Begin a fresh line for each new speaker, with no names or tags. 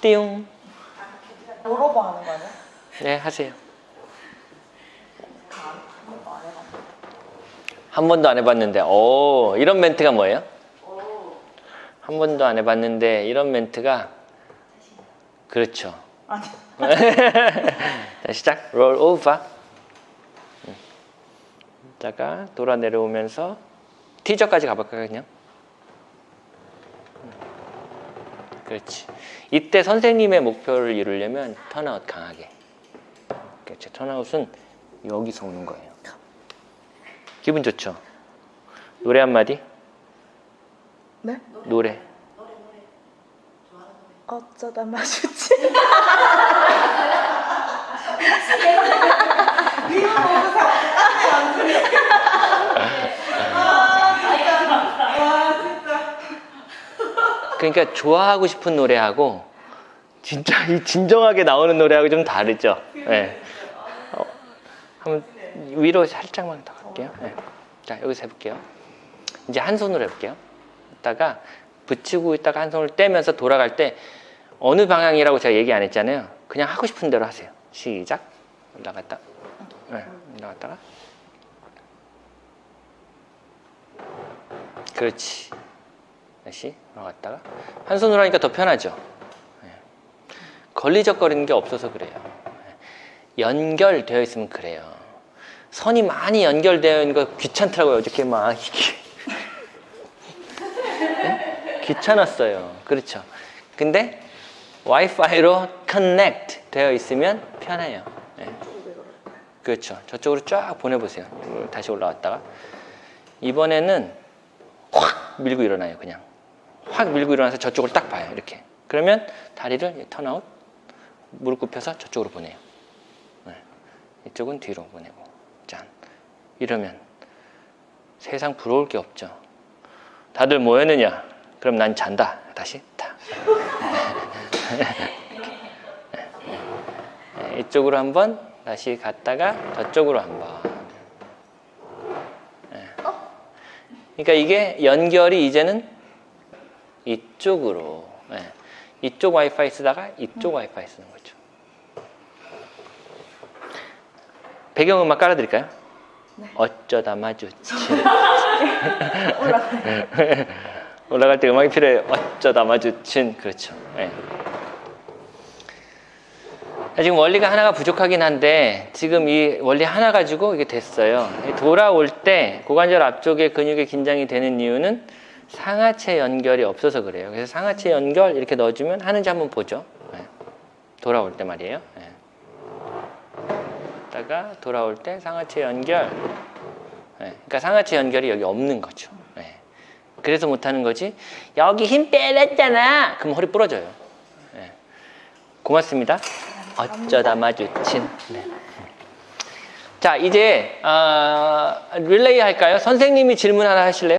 띠용.
물어봐 하는 거 아니야?
네, 하세요.
한 번도 안 해봤는데.
오, 이런 멘트가 뭐예요? 한 번도 안 해봤는데, 이런 멘트가, 그렇죠. 자, 시작. roll over. 음. 이따가 돌아 내려오면서 티저까지 가볼까요, 그냥? 음. 그렇지. 이때 선생님의 목표를 이루려면 턴아웃 강하게. 그렇죠. 턴아웃은 여기서 오는 거예요. 기분 좋죠? 노래 한마디?
네?
노래.
어쩌다 마주치.
그러니까 좋아하고 싶은 노래하고 진짜 이 진정하게 나오는 노래하고 좀 다르죠. 네. 어, 한번 위로 살짝만 더 갈게요. 네. 자 여기서 해볼게요. 이제 한 손으로 해볼게요. 이따가 붙이고 있다가 한 손을 떼면서 돌아갈 때 어느 방향이라고 제가 얘기 안 했잖아요. 그냥 하고 싶은 대로 하세요. 시작. 올라갔다. 네. 올라갔다가. 그렇지. 다시 올라갔다가 한 손으로 하니까 더 편하죠. 예. 걸리적거리는 게 없어서 그래요. 예. 연결되어 있으면 그래요. 선이 많이 연결되어 있는 거 귀찮더라고요. 어저께 막 예? 귀찮았어요. 그렇죠. 근데 와이파이로 커넥트 되어 있으면 편해요. 예. 그렇죠. 저쪽으로 쫙 보내보세요. 다시 올라왔다가 이번에는 확 밀고 일어나요. 그냥. 확 밀고 일어나서 저쪽을 딱 봐요. 이렇게. 그러면 다리를 턴아웃, 무릎 굽혀서 저쪽으로 보내요. 네. 이쪽은 뒤로 보내고. 짠. 이러면 세상 부러울 게 없죠. 다들 뭐 했느냐? 그럼 난 잔다. 다시 타. 네, 이쪽으로 한번 다시 갔다가 저쪽으로 한번. 네. 그러니까 이게 연결이 이제는 이쪽으로 예. 이쪽 와이파이 쓰다가 이쪽 와이파이 쓰는 거죠. 배경음악 깔아드릴까요? 어쩌다 마주친 올라갈 때 음악이 필요해요. 어쩌다 마주친 그렇죠. 예. 자, 지금 원리가 하나가 부족하긴 한데 지금 이 원리 하나 가지고 이게 됐어요. 돌아올 때 고관절 앞쪽에 근육이 긴장이 되는 이유는 상하체 연결이 없어서 그래요. 그래서 상하체 연결 이렇게 넣어주면 하는지 한번 보죠. 네. 돌아올 때 말이에요. 네. 다가 돌아올 때 상하체 연결. 네. 그러니까 상하체 연결이 여기 없는 거죠. 네. 그래서 못하는 거지. 여기 힘 빼냈잖아. 그럼 허리 부러져요. 네. 고맙습니다. 어쩌다 마주친. 네. 자 이제 어, 릴레이 할까요? 선생님이 질문 하나 하실래요?